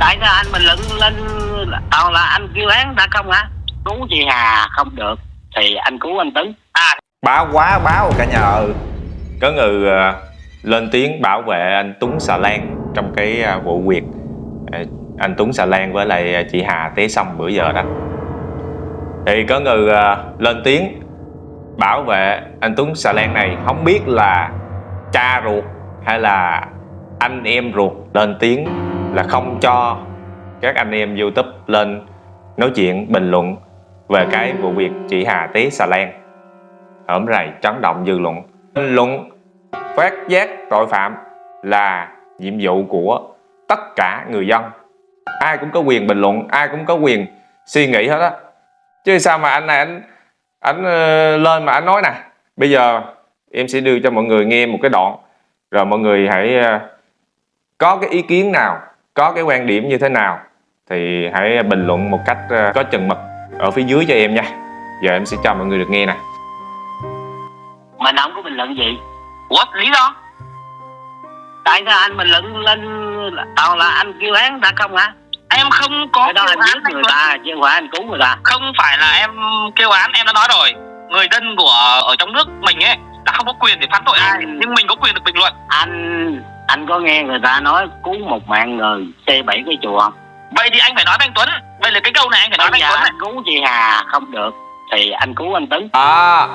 tại sao anh mình luận lên toàn là anh kêu án ta không hả? Cứu chị Hà không được thì anh cứu anh Tấn à. Báo quá báo cả nhà ơi. Có người uh, à, lên tiếng bảo vệ anh Tuấn Xà Lan trong cái uh, vụ việc uh, anh Tuấn Xà Lan với lại chị Hà té xong bữa giờ đó. Thì có người uh, lên tiếng bảo vệ anh Tuấn Xà Lan này không biết là cha ruột hay là anh em ruột lên tiếng là không cho các anh em YouTube lên nói chuyện, bình luận về cái vụ việc chị Hà té xà lan. Ởm rày chấn động dư luận. Bình luận phát giác tội phạm là nhiệm vụ của tất cả người dân. Ai cũng có quyền bình luận, ai cũng có quyền suy nghĩ hết á. Chứ sao mà anh này, anh anh ờ, lên mà anh nói nè. Bây giờ em sẽ đưa cho mọi người nghe một cái đoạn, rồi mọi người hãy ờ, có cái ý kiến nào có cái quan điểm như thế nào thì hãy bình luận một cách ờ, có chừng mực ở phía dưới cho em nha. Giờ em sẽ cho mọi người được nghe nè. Mà không có bình luận gì. Ủa lý do? Tại sao anh bình luận lên toàn là anh kêu án ta không hả? Em không có cái đó kêu anh án giết người ta chứ không phải anh cứu người ta. Không phải là em kêu án em đã nói rồi. Người dân của ở trong nước mình ấy là không có quyền để phán tội ai. Nhưng mình có quyền được bình luận. Anh anh có nghe người ta nói cứu một mạng người xây bảy cái chùa không? Vậy thì anh phải nói với anh Tuấn. Vậy là cái câu này anh phải nói với anh Tuấn này. anh cứu chị Hà không được. Thì anh cứu anh Tấn à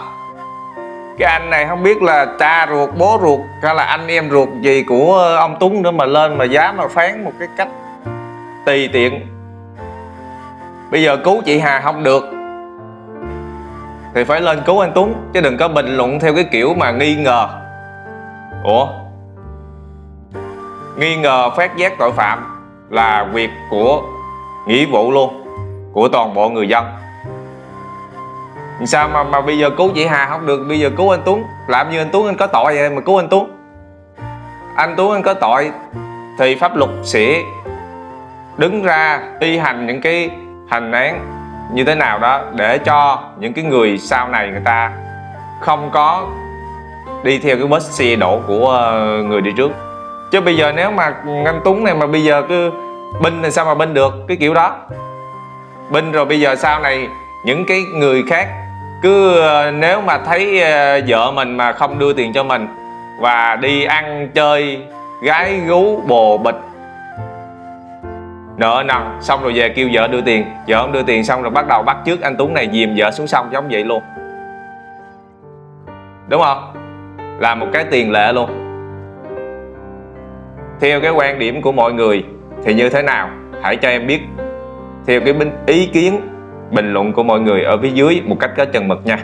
cái anh này không biết là cha ruột bố ruột hay là anh em ruột gì của ông Tuấn nữa mà lên mà dám mà phán một cái cách tùy tiện. Bây giờ cứu chị Hà không được thì phải lên cứu anh Tuấn chứ đừng có bình luận theo cái kiểu mà nghi ngờ. Ủa nghi ngờ phát giác tội phạm là việc của nghĩa vụ luôn, của toàn bộ người dân. Sao mà mà bây giờ cứu chị Hà không được? Bây giờ cứu anh Tuấn. Làm như anh Tuấn anh có tội vậy mà cứu anh Tuấn. Anh Tuấn anh có tội thì pháp luật sẽ đứng ra thi hành những cái hành án như thế nào đó để cho những cái người sau này người ta không có đi theo cái vết xe đổ của ờ, người đi trước chứ bây giờ nếu mà anh Tuấn này mà bây giờ cứ binh thì sao mà binh được? Cái kiểu đó. Binh rồi bây giờ sau này những cái người khác cứ ờ, nếu mà thấy ờ, vợ mình mà không đưa tiền cho mình và đi ăn, chơi, gái gú, bồ, bịch, nợ nần, xong rồi về kêu vợ đưa tiền. Vợ không đưa tiền xong rồi bắt đầu bắt trước anh Tuấn này dìm vợ xuống sông giống vậy luôn. Đúng không? Là một cái tiền lệ luôn theo cái quan điểm của mọi người, thì như thế nào? Hãy cho em biết. Theo cái ý kiến, bình luận của mọi người ở phía dưới một cách có chừng mực nha.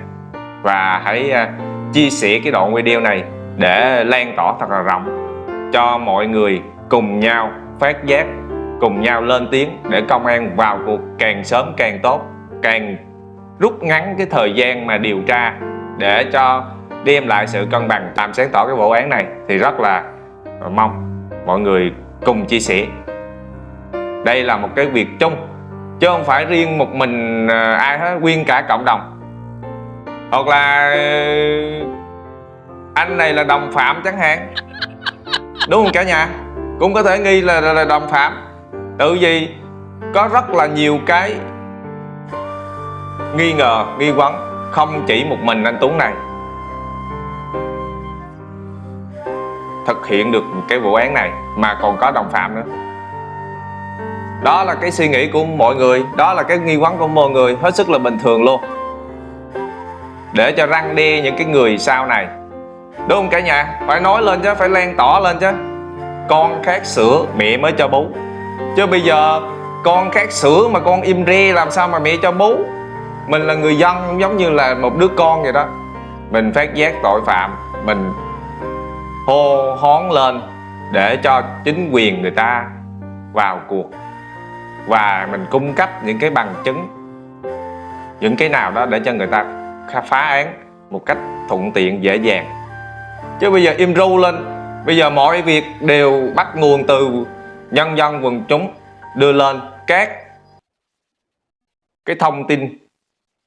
Và hãy à, chia sẻ cái đoạn video này để lan tỏa thật là rộng, cho mọi người cùng nhau phát giác, cùng nhau lên tiếng để công an vào cuộc càng sớm càng tốt, càng rút ngắn cái thời gian mà điều tra để cho đem lại sự cân bằng. Làm sáng tỏ cái vụ án này thì rất là Ờ, mong mọi người cùng chia sẻ. Đây là một cái việc chung chứ không phải riêng một mình ờ, ai hết nguyên cả cộng đồng. Hoặc là ờ, anh này là đồng phạm chẳng hạn. Đúng không cả nhà? Cũng có thể nghi là, là, là đồng phạm. Tự vì có rất là nhiều cái nghi ngờ nghi vấn không chỉ một mình anh Tuấn này. Thực hiện được cái vụ án này mà còn có đồng phạm nữa. Đó là cái suy nghĩ của mọi người, đó là cái nghi vấn của mọi người, hết sức là bình thường luôn. Để cho răng đe những cái người sau này. Đúng không cả nhà? Phải nói lên chứ, phải lan tỏ lên chứ. Con khát sữa, mẹ mới cho bú. Chứ bây giờ con khát sữa mà con im re làm sao mà mẹ cho bú? Mình là người dân, giống như là một đứa con vậy đó. Mình phát giác tội phạm, mình hô hón lên để cho chính quyền người ta vào cuộc. Và mình cung cấp những cái bằng chứng, những cái nào đó để cho người ta phá án một cách thuận tiện, dễ dàng. Chứ bây giờ im ru lên, bây giờ mọi việc đều bắt nguồn từ nhân dân quần chúng đưa lên các cái thông tin.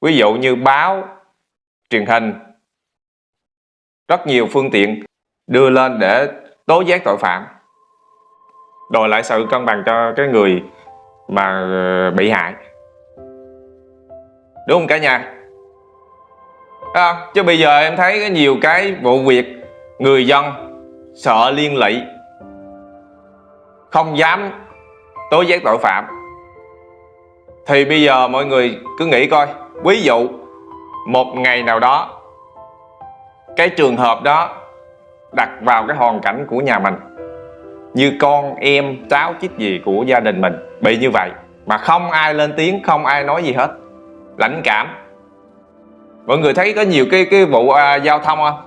Ví dụ như báo truyền hình, rất nhiều phương tiện đưa lên để tố giác tội phạm đòi lại sự cân bằng cho cái người mà ờ, bị hại. Đúng không cả nhà? À, chứ bây giờ em thấy có nhiều cái vụ việc người dân sợ liên lụy không dám tố giác tội phạm. Thì bây giờ mọi người cứ nghĩ coi ví dụ một ngày nào đó cái trường hợp đó đặt vào cái hoàn cảnh của nhà mình. Như con em cháu chích gì của gia đình mình bị như vậy mà không ai lên tiếng không ai nói gì hết. Lãnh cảm. Mọi người thấy có nhiều cái cái vụ à, giao thông không?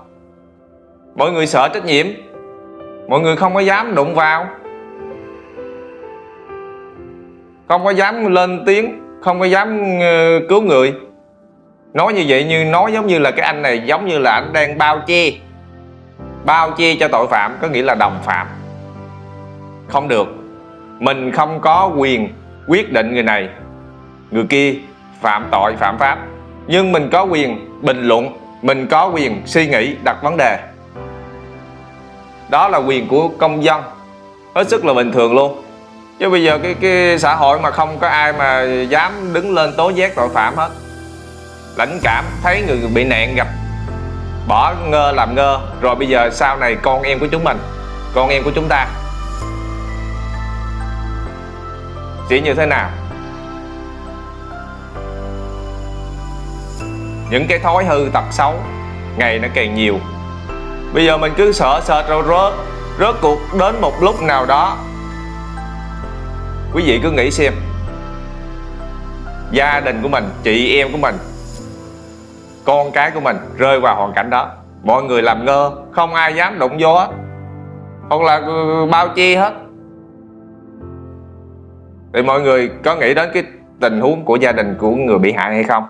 Mọi người sợ trách nhiệm. Mọi người không có dám đụng vào. Không có dám lên tiếng không có dám uh, cứu người. Nói như vậy như nói giống như là cái anh này giống như là anh đang bao che bao che cho tội phạm có nghĩa là đồng phạm. Không được. Mình không có quyền quyết định người này. Người kia phạm tội, phạm pháp. Nhưng mình có quyền bình luận, mình có quyền suy nghĩ, đặt vấn đề. Đó là quyền của công dân. Hết sức là bình thường luôn. Chứ bây giờ cái cái xã hội mà không có ai mà dám đứng lên tố giác tội phạm hết. Lãnh cảm, thấy người bị nạn gặp bỏ ngơ làm ngơ. Rồi bây giờ sau này con em của chúng mình, con em của chúng ta. Sẽ như thế nào? Những cái thói hư tật xấu, ngày nó càng nhiều. Bây giờ mình cứ sợ sợ rồi rớt rớt cuộc đến một lúc nào đó. Quý vị cứ nghĩ xem, gia đình của mình, chị em của mình con cái của mình rơi vào hoàn cảnh đó. Mọi người làm ngơ, không ai dám đụng vô hết hoặc là ừ, bao chi hết. Thì mọi người có nghĩ đến cái tình huống của gia đình của người bị hại hay không?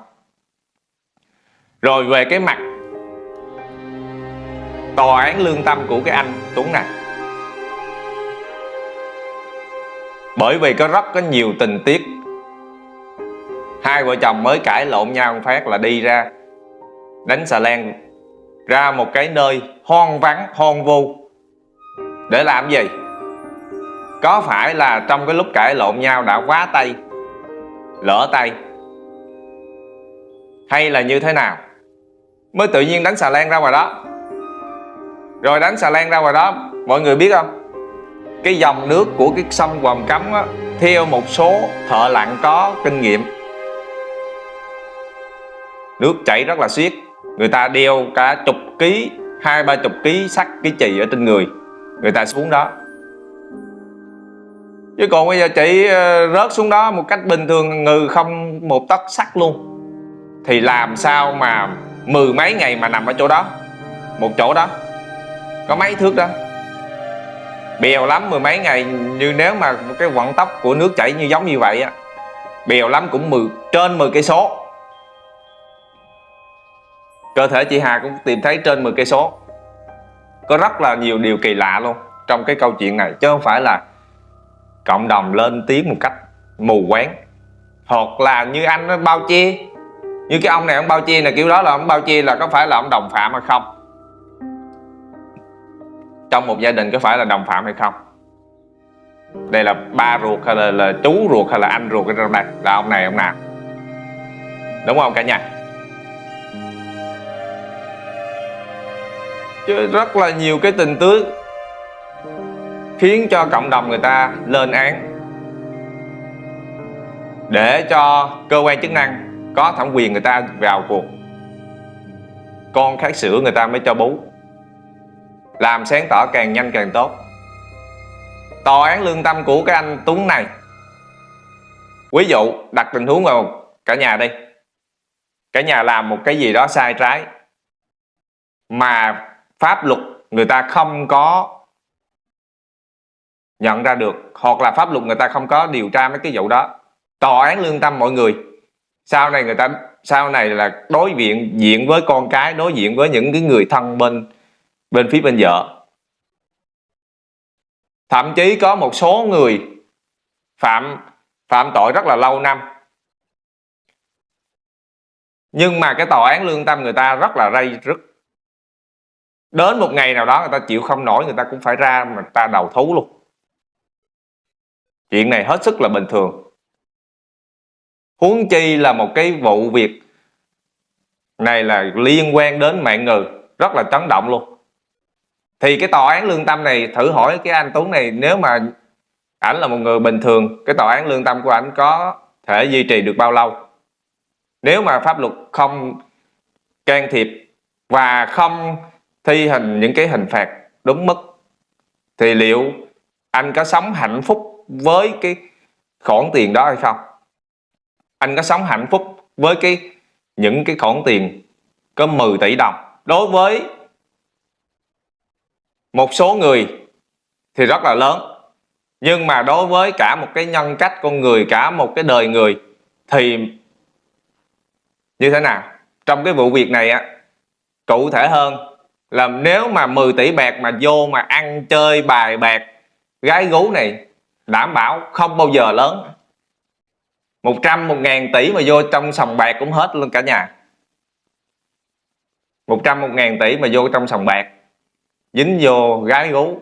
Rồi về cái mặt tòa án lương tâm của cái anh Tuấn này. Bởi vì có rất có nhiều tình tiết. Hai vợ chồng mới cãi lộn nhau phát là đi ra đánh xà lan ra một cái nơi hoang vắng hoang vu. Để làm gì? Có phải là trong cái lúc cãi lộn nhau đã quá tay lỡ tay? Hay là như thế nào? Mới tự nhiên đánh xà lan ra ngoài đó. Rồi đánh xà lan ra ngoài đó mọi người biết không? Cái dòng nước của cái sông Hoàng Cấm á, theo một số thợ lặn có kinh nghiệm. Nước chảy rất là xiết người ta đeo cả chục ký, hai, ba chục ký sắt cái chì ở trên người. Người ta xuống đó. Chứ còn bây giờ chị ờ, rớt xuống đó một cách bình thường, ngừ không một tấc sắt luôn. Thì làm sao mà mười mấy ngày mà nằm ở chỗ đó? Một chỗ đó. Có mấy thước đó. Bèo lắm mười mấy ngày, như nếu mà cái vận tốc của nước chảy như giống như vậy á, bèo lắm cũng mười, trên 10 cây số cơ thể chị Hà cũng tìm thấy trên 10 cây số. Có rất là nhiều điều kỳ lạ luôn trong cái câu chuyện này chứ không phải là cộng đồng lên tiếng một cách mù quáng. Hoặc là như anh nó bao che như cái ông này ông bao che là kiểu đó là ông bao che là có phải là ông đồng phạm hay không? Trong một gia đình có phải là đồng phạm hay không? Đây là ba ruột hay là, là chú ruột hay là anh ruột ở trong đây là ông này ông nào? Đúng không cả nhà? Chứ rất là nhiều cái tình tứ khiến cho cộng đồng người ta lên án. Để cho cơ quan chức năng có thẩm quyền người ta vào cuộc, con khát sữa người ta mới cho bú. Làm sáng tỏ càng nhanh càng tốt. Tòa án lương tâm của cái anh Tuấn này, ví dụ đặt tình huống vào cả nhà đi. Cả nhà làm một cái gì đó sai trái, mà pháp luật người ta không có nhận ra được, hoặc là pháp luật người ta không có điều tra mấy cái vụ đó. Tòa án lương tâm mọi người. Sau này người ta, sau này là đối diện diện với con cái, đối diện với những cái người thân bên bên phía bên vợ. Thậm chí có một số người phạm phạm tội rất là lâu năm. Nhưng mà cái tòa án lương tâm người ta rất là ray rứt đến một ngày nào đó người ta chịu không nổi, người ta cũng phải ra mà ta đầu thú luôn. Chuyện này hết sức là bình thường. Huống chi là một cái vụ việc này là liên quan đến mạng người, rất là chấn động luôn. Thì cái tòa án lương tâm này, thử hỏi cái anh Tuấn này, nếu mà ảnh là một người bình thường, cái tòa án lương tâm của ảnh có thể duy trì được bao lâu? Nếu mà pháp luật không can thiệp và không thi hành những cái hình phạt đúng mức. Thì liệu anh có sống hạnh phúc với cái khoản tiền đó hay không? Anh có sống hạnh phúc với cái, những cái khoản tiền có 10 tỷ đồng. Đối với một số người thì rất là lớn. Nhưng mà đối với cả một cái nhân cách con người, cả một cái đời người thì như thế nào? Trong cái vụ việc này á, cụ thể hơn là nếu mà 10 tỷ bạc mà vô mà ăn chơi bài bạc, gái gú này, đảm bảo không bao giờ lớn. 100 một ngàn tỷ mà vô trong sòng bạc cũng hết luôn cả nhà. 100 một ngàn tỷ mà vô trong sòng bạc, dính vô gái gú,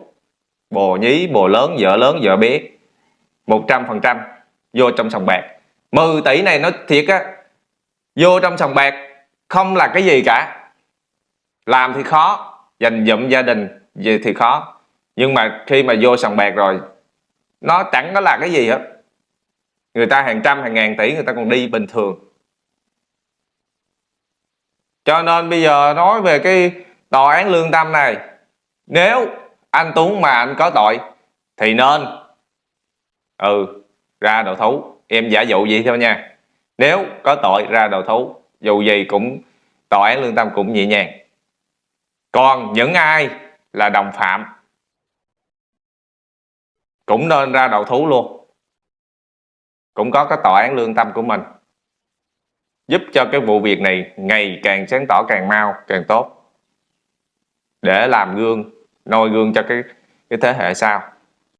bồ nhí, bồ lớn, vợ lớn, vợ bé 100 phần trăm vô trong sòng bạc. 10 tỷ này nó thiệt á, vô trong sòng bạc không là cái gì cả làm thì khó, dành dụm gia đình gì thì khó. Nhưng mà khi mà vô sòng bạc rồi, nó chẳng có là cái gì hết. Người ta hàng trăm, hàng ngàn tỷ, người ta còn đi bình thường. Cho nên bây giờ nói về cái tòa án lương tâm này, nếu anh Tuấn mà anh có tội, thì nên ừ ra đầu thú. Em giả dụ vậy thôi nha. Nếu có tội, ra đầu thú. Dù gì cũng, tòa án lương tâm cũng nhẹ nhàng còn những ai là đồng phạm cũng nên ra đầu thú luôn. Cũng có cái tòa án lương tâm của mình giúp cho cái vụ việc này ngày càng sáng tỏ càng mau, càng tốt, để làm gương, noi gương cho cái cái thế hệ sau.